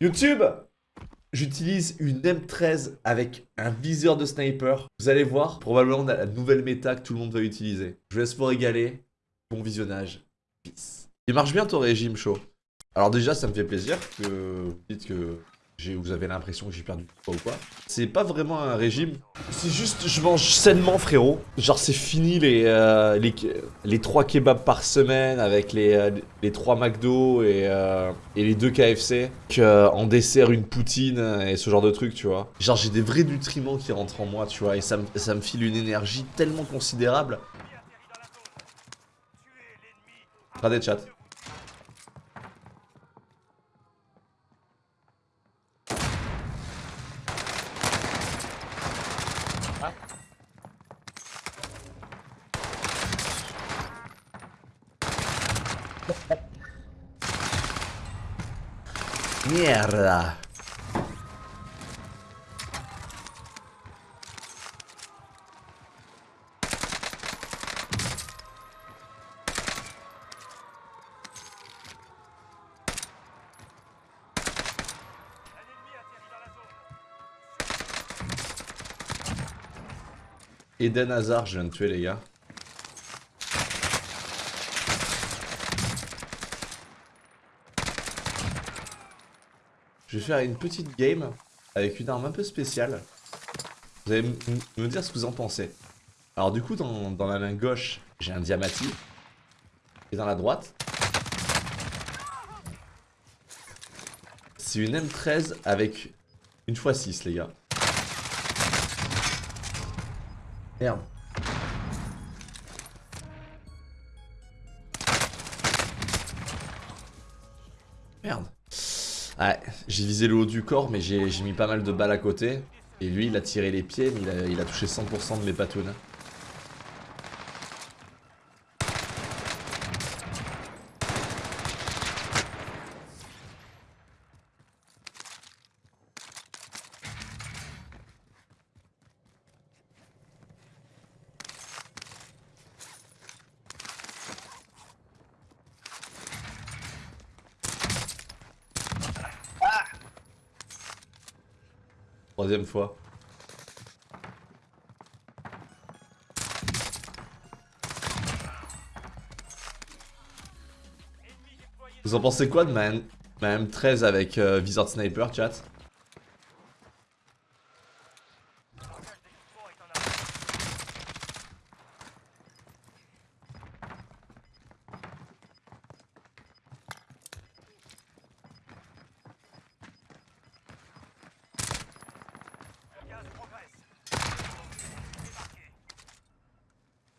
YouTube J'utilise une M13 avec un viseur de sniper. Vous allez voir, probablement la nouvelle méta que tout le monde va utiliser. Je vous laisse vous régaler. Bon visionnage. Peace. Il marche bien ton régime chaud. Alors déjà, ça me fait plaisir que vous dites que vous avez l'impression que j'ai perdu du poids ou quoi. C'est pas vraiment un régime. C'est juste, je mange sainement, frérot. Genre, c'est fini les, euh, les, les 3 kebabs par semaine avec les, euh, les 3 McDo et, euh, et les 2 KFC. en dessert, une poutine et ce genre de trucs, tu vois. Genre, j'ai des vrais nutriments qui rentrent en moi, tu vois. Et ça, ça me file une énergie tellement considérable. Pas des Eden Hazard, je viens de tuer les gars. Je vais faire une petite game avec une arme un peu spéciale. Vous allez me dire ce que vous en pensez. Alors du coup, dans, la main gauche, j'ai un diamati. Et dans la droite, c'est une M13 avec une x6, les gars. Merde. Merde. Ouais, j'ai visé le haut du corps, mais j'ai mis pas mal de balles à côté. Et lui, il a tiré les pieds, mais il a, touché 100% de mes patounes. Troisième fois. Vous en pensez quoi de ma, M 13 avec euh, Visor Sniper, chat?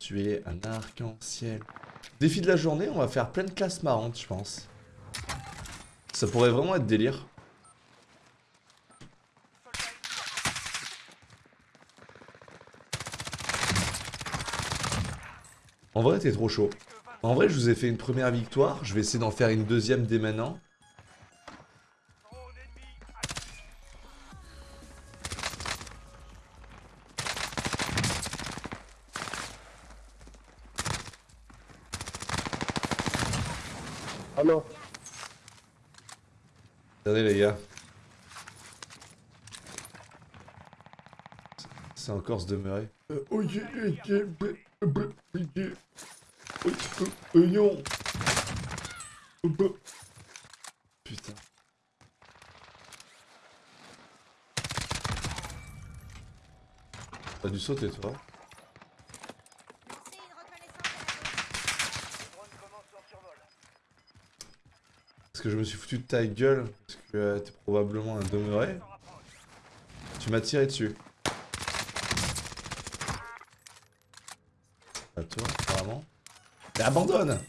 Tu es un arc-en-ciel. Défi de la journée, on va faire plein de classes marrantes, je pense. Ça pourrait vraiment être délire. En vrai, t'es trop chaud. En vrai, je vous ai fait une première victoire. Je vais essayer d'en faire une deuxième dès maintenant. Attendez les gars. C'est encore se demeurer. Oignon Putain. T'as dû sauter toi Parce que je me suis foutu de ta gueule, euh, t'es probablement un demeuré. Tu m'as tiré dessus. À toi, apparemment. Mais abandonne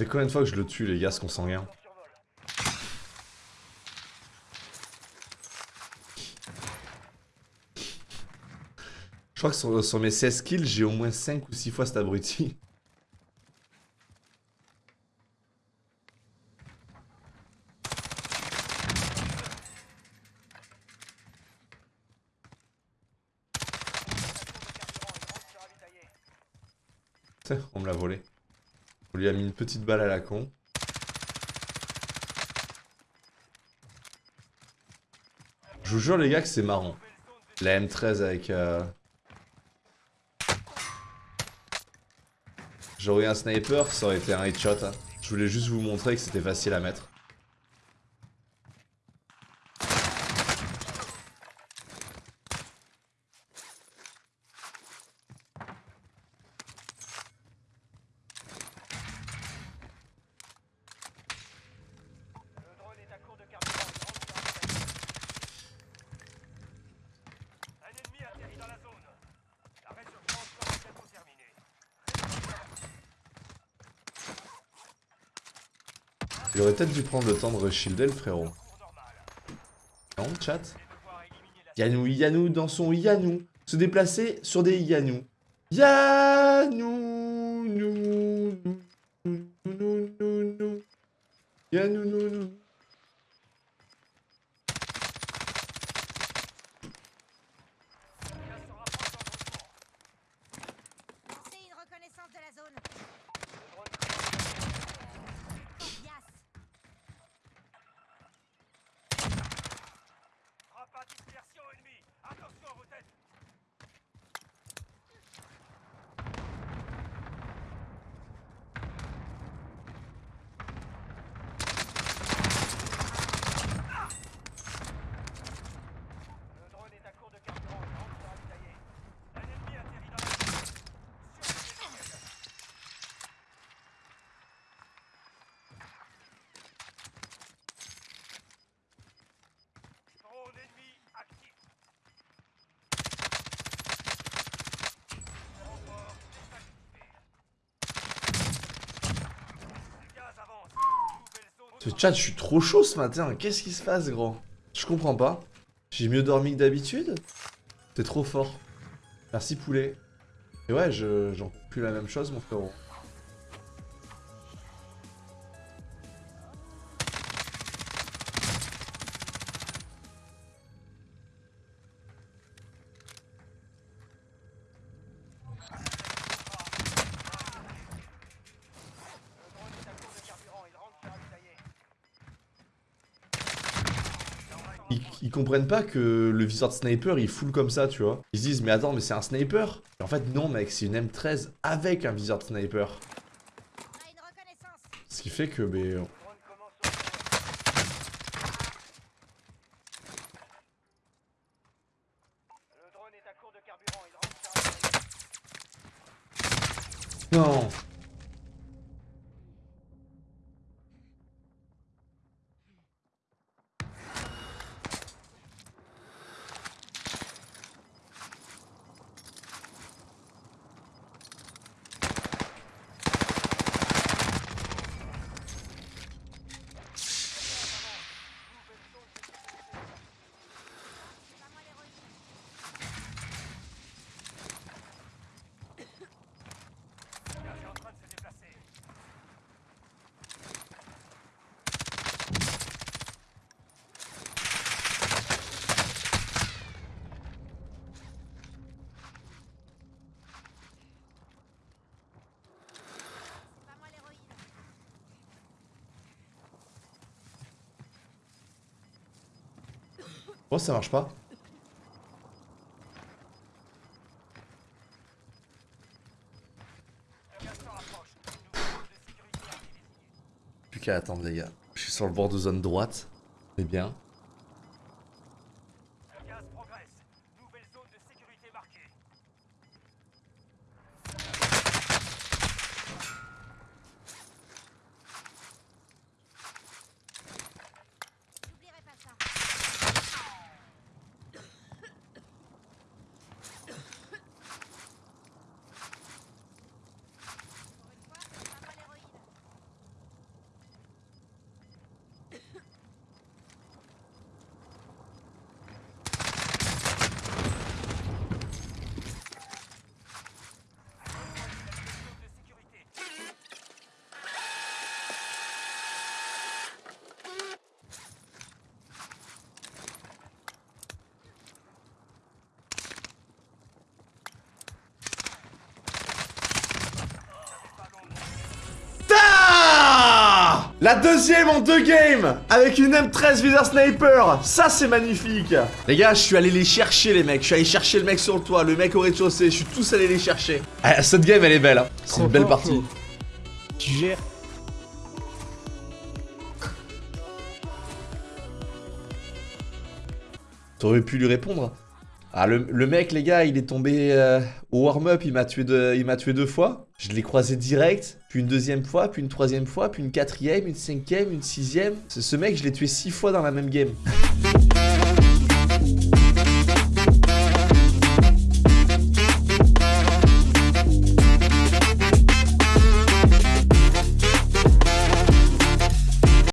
fait combien de fois que je le tue, les gars, ce qu'on consanguin Je crois que sur, sur mes 16 kills, j'ai au moins 5 ou 6 fois cet abruti. On me l'a volé. On lui a mis une petite balle à la con. Je vous jure les gars que c'est marrant. La M13 avec... Euh... J'aurais eu un sniper, ça aurait été un headshot. hein. Je voulais juste vous montrer que c'était facile à mettre. Le drone est à court de carburant. Il rentre dans la zone. Un ennemi atterrit dans la zone. La résurgence sera bientôt terminée. Il aurait peut-être dû prendre le temps de reshielder le frérot. Non, chat Yanou, Yanou dans son Yanou. Se déplacer sur des Yanou. Yanou, nou, nou, nou, nou, nou, nou. Yanou, nou, nou. gaz se rapproche dangereusement. C'est une reconnaissance de la zone. Le drone commence Yas. Frappe à dispersion ennemie. Attention à vos têtes. Le drone est à court de carburant. Il rentre dans ravitailler. Un ennemi atterrit dans la zone. Surveillez le ciel. Drone ennemi actif. Renfort désactivé. Le gaz avance. Nouvelle zone. Ce chat, je suis trop chaud ce matin. Qu'est-ce qui se passe, gros Je comprends pas. J'ai mieux dormi que d'habitude T'es trop fort. Merci, poulet. Et ouais, je j'en peux plus la même chose, mon frérot. Ils, comprennent pas que le viseur de sniper il full comme ça, tu vois. Ils se disent, mais attends, mais c'est un sniper En fait, non, mec, c'est une M13 avec un viseur de sniper. Ce qui fait que, ben, Le drone commence au Le drone est à court de carburant. Il rentre dans ravitailler. non C'est pas moi l'héroïne. Le gaz est en train de se déplacer. C'est pas moi l'héroïne. Oh, ça marche pas. Plus qu'à attendre, les gars. Je suis sur le bord de zone droite. C'est bien. Le gaz progresse. Nouvelle zone de sécurité marquée. J'oublierai pas ça. Pour une fois, c'est pas moi l'héroïne. La deuxième en deux games Avec une M13 viseur sniper Ça c'est magnifique Les gars, je suis allé les chercher les mecs. Je suis allé chercher le mec sur le toit, le mec au rez-de-chaussée. Je suis tous allé les chercher. Ah, cette game elle est belle. Hein. C'est une belle fort, partie. Tu gères. T'aurais pu lui répondre. Ah, le, mec, les gars, il est tombé euh, au warm-up, il m'a tué, deux- il m'a tué deux fois. Je l'ai croisé direct, puis une deuxième fois, puis une troisième fois, puis une quatrième, une cinquième, une sixième. Ce, ce mec, je l'ai tué six fois dans la même game.